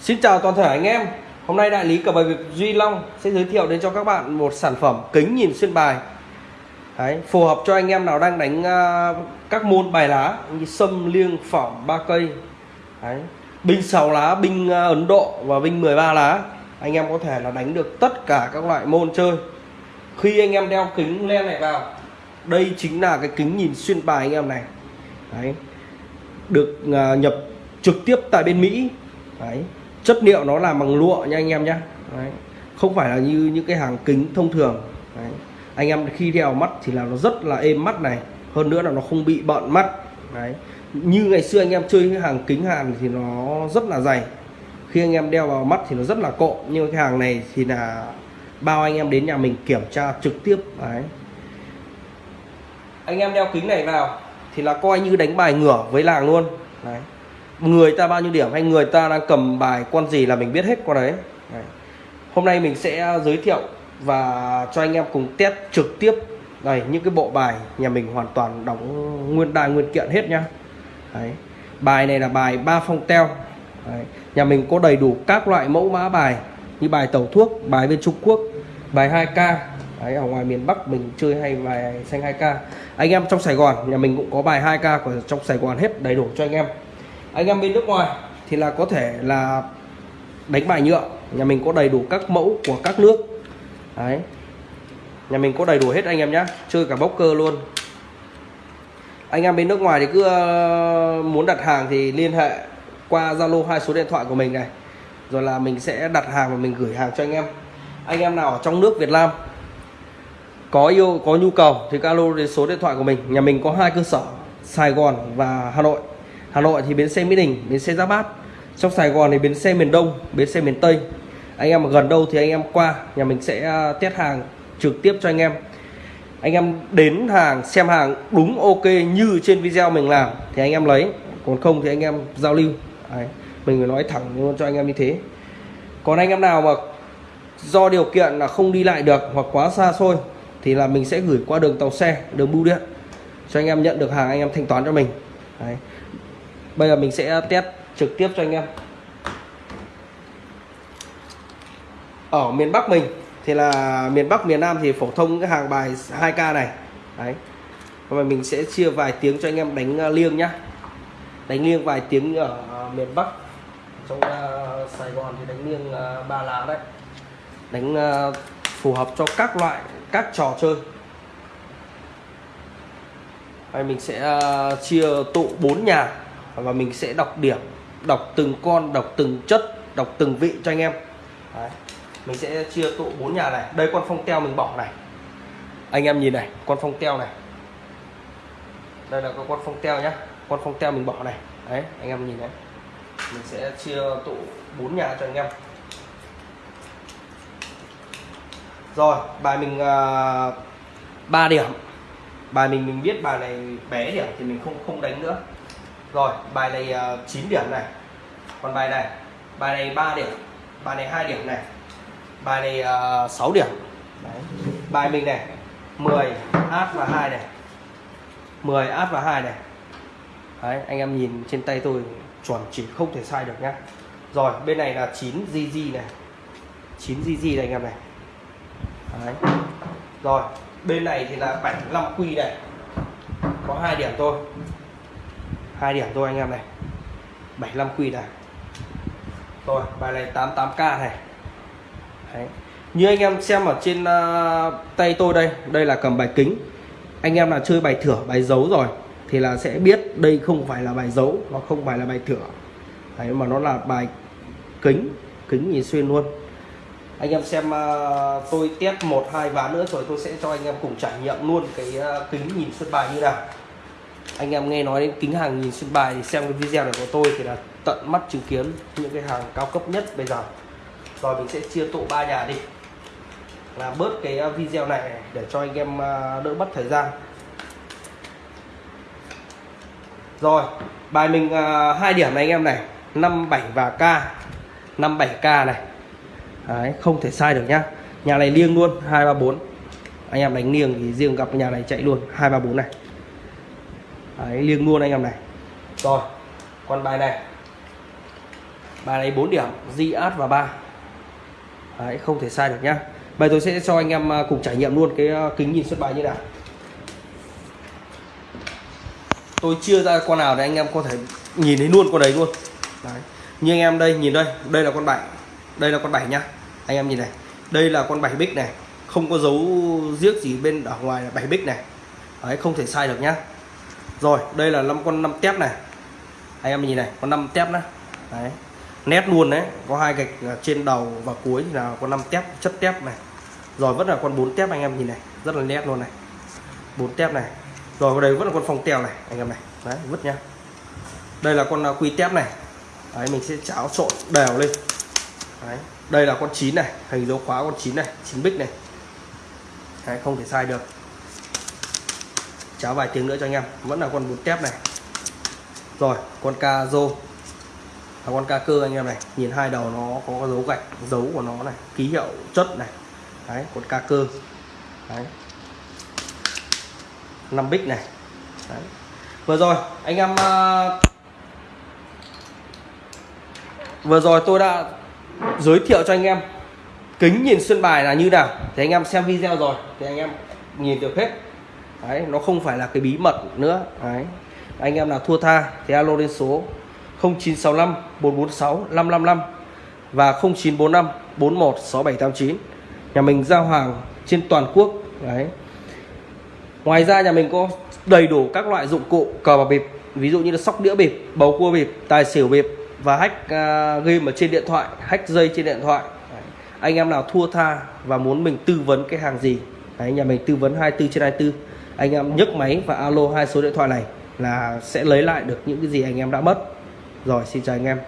Xin chào toàn thể anh em. Hôm nay đại lý cờ bạc Việt Duy Long sẽ giới thiệu đến cho các bạn một sản phẩm kính nhìn xuyên bài. Đấy, phù hợp cho anh em nào đang đánh uh, các môn bài lá như sâm, liêng, phỏng, ba cây. Đấy, binh 6 lá, binh uh, à, Ấn Độ và binh 13 lá anh em có thể là đánh được tất cả các loại môn chơi. Khi anh em đeo kính len này vào đây chính là cái kính nhìn xuyên bài anh em này. Đấy, được uh, nhập trực tiếp tại bên Mỹ. Đấy, chất liệu nó làm bằng lụa nha anh em nhé không phải là như những cái hàng kính thông thường. Đấy. anh em khi đeo mắt thì là nó rất là êm mắt này. Hơn nữa là nó không bị bận mắt. Đấy. như ngày xưa anh em chơi cái hàng kính hàn thì nó rất là dày. Khi anh em đeo vào mắt thì nó rất là cộ nhưng cái hàng này thì là bao anh em đến nhà mình kiểm tra trực tiếp. Đấy. anh em đeo kính này vào thì là coi như đánh bài ngửa với làng luôn. Đấy người ta bao nhiêu điểm hay người ta đang cầm bài con gì là mình biết hết con đấy. đấy hôm nay mình sẽ giới thiệu và cho anh em cùng test trực tiếp đây những cái bộ bài nhà mình hoàn toàn đóng nguyên đài nguyên kiện hết nhá đấy. bài này là bài ba phong teo đấy. nhà mình có đầy đủ các loại mẫu mã bài như bài tẩu thuốc bài bên Trung Quốc bài 2K Đấy, ở ngoài miền Bắc mình chơi hay bài xanh 2K anh em trong Sài Gòn nhà mình cũng có bài 2K của trong Sài Gòn hết đầy đủ cho anh em anh em bên nước ngoài thì là có thể là đánh bài nhựa. Nhà mình có đầy đủ các mẫu của các nước. Đấy. Nhà mình có đầy đủ hết anh em nhé chơi cả bốc cơ luôn. Anh em bên nước ngoài thì cứ ờ, muốn đặt hàng thì liên hệ qua Zalo hai số điện thoại của mình này. Rồi là mình sẽ đặt hàng và mình gửi hàng cho anh em. Anh em nào ở trong nước Việt Nam có yêu, có nhu cầu thì alo đến số điện thoại của mình. Nhà mình có hai cơ sở, Sài Gòn và Hà Nội. Hà Nội thì bến xe Mỹ Đình, bến xe Giáp Bát. Trong Sài Gòn thì bến xe miền Đông, bến xe miền Tây. Anh em gần đâu thì anh em qua, nhà mình sẽ à, test hàng trực tiếp cho anh em. Anh em đến hàng, xem hàng đúng ok như trên video mình làm thì anh em lấy. Còn không thì anh em giao lưu. Đấy. mình phải nói thẳng luôn cho anh em như thế. Còn anh em nào mà do điều kiện là không đi lại được hoặc quá xa xôi thì là mình sẽ gửi qua đường tàu xe, đường bưu điện cho anh em nhận được hàng anh em thanh toán cho mình. Đấy bây giờ mình sẽ test trực tiếp cho anh em. Ở miền Bắc mình thì là miền Bắc miền Nam thì phổ thông cái hàng bài 2k này. Đấy. Và mình sẽ chia vài tiếng cho anh em đánh ờ, liêng nhá. Đánh liêng vài tiếng ở miền Bắc. Trong uh, Sài Gòn thì đánh liêng uh, ba lá đấy. Đánh uh, phù hợp cho các loại các trò chơi. Đây mình sẽ uh, chia tụ bốn nhà và mình sẽ đọc điểm đọc từng con đọc từng chất đọc từng vị cho anh em. Đấy. mình sẽ chia tụ bốn nhà này. Đây con phong teo mình bỏ này. Anh em nhìn này con phong teo này. Đây là con phong teo nhá. Con phong teo mình bỏ này. Đấy anh em nhìn đấy. Mình sẽ chia tụ bốn nhà cho anh em. Rồi bài mình à, uh, 3 điểm. Bài mình mình biết bài này bé điểm thì mình không không đánh nữa rồi bài này ờ, uh, 9 điểm này. Còn bài này bài này 3 điểm bài này 2 điểm này. Bài này ờ, uh, 6 điểm. Đấy. bài mình này 10 át và 2 này. 10 át và 2 này. Đấy, anh em nhìn trên tay tôi chuẩn chỉ không thể sai được nhá. Rồi bên này là 9 GG này. 9 GG này anh em này. Đấy. rồi bên này thì là 75 quy này. Có hai điểm thôi hai điểm thôi anh em này. 75 quy này rồi bài này 88k này. Đấy. như anh em xem ở trên uh, tay tôi đây đây là cầm bài kính. Anh em là chơi bài thửa bài dấu rồi thì là sẽ biết đây không phải là bài dấu nó không phải là bài thửa. Đấy, mà nó là bài kính kính nhìn xuyên luôn. Anh em xem uh, tôi test một hai ván nữa rồi tôi sẽ cho anh em cùng trải nghiệm luôn cái uh, kính nhìn xuyên bài như nào anh em nghe nói đến kính hàng nhìn xuyên bài thì xem cái video này của tôi thì là tận mắt chứng kiến những cái hàng cao cấp nhất bây giờ. Rồi mình sẽ chia tụ ba nhà đi. Là bớt cái ờ, video này để cho anh em ờ, đỡ mất thời gian. Rồi bài mình ờ, hai điểm này anh em này. 57 và K. 57K này. Đấy, không thể sai được nhá. Nhà này liêng luôn 234 anh em đánh liêng thì riêng gặp nhà này chạy luôn 234 này. Đấy, liêng luôn anh em này. Rồi con bài này. Bài này 4 điểm di át và 3 Đấy, không thể sai được nhá. Bây tôi sẽ cho anh em à, cùng trải nghiệm luôn cái à, kính nhìn xuất bài như nào. Tôi chia ra con nào để anh em có thể nhìn thấy luôn con đấy luôn. Đấy. như anh em đây nhìn đây đây là con bảy. Đây là con bảy nhá. Anh em nhìn này đây là con bảy bích này. Không có dấu giếc gì bên ở ngoài là bảy bích này. Đấy không thể sai được nhá rồi đây là năm con năm tép này. Anh em nhìn này con năm tép nữa đấy. Nét luôn đấy có hai gạch à, trên đầu và cuối là con năm tép chất tép này. Rồi vẫn là con bốn tép anh em nhìn này rất là nét luôn này. Bốn tép này. Rồi ở đây vẫn là con phòng tèo này anh em này. Đấy vứt nhá. Đây là con à, quy tép này. Đấy mình sẽ cháo trộn đều lên. Đấy đây là con chín này hình dấu khóa con chín này chín bích này. Đấy, không thể sai được cháo vài tiếng nữa cho anh em. Vẫn là con bốn tép này. Rồi con ca rô. Là con ca cơ anh em này. Nhìn hai đầu nó có dấu gạch dấu của nó này ký hiệu chất này. Đấy con ca cơ. Đấy. Năm bích này. Đấy. vừa rồi anh em uh, vừa rồi tôi đã giới thiệu cho anh em. Kính nhìn xuyên bài là như nào. Thì anh em xem video rồi thì anh em nhìn được hết đấy nó không phải là cái bí mật nữa. Đấy. Anh em nào thua tha thì alo lên số 0965 446 555 và 0945 416789. nhà mình giao hàng trên toàn quốc. Đấy. Ngoài ra nhà mình có đầy đủ các loại dụng cụ cờ bạc bịp ví dụ như là sóc đĩa bịp bầu cua bịp tài xỉu bịp và hack uh, game ở trên điện thoại hack dây trên điện thoại. Đấy. anh em nào thua tha và muốn mình tư vấn cái hàng gì? Đấy nhà mình tư vấn 24 trên 24 anh em nhấc máy và alo hai số điện thoại này là sẽ lấy lại được những cái gì anh em đã mất. Rồi, xin chào anh em.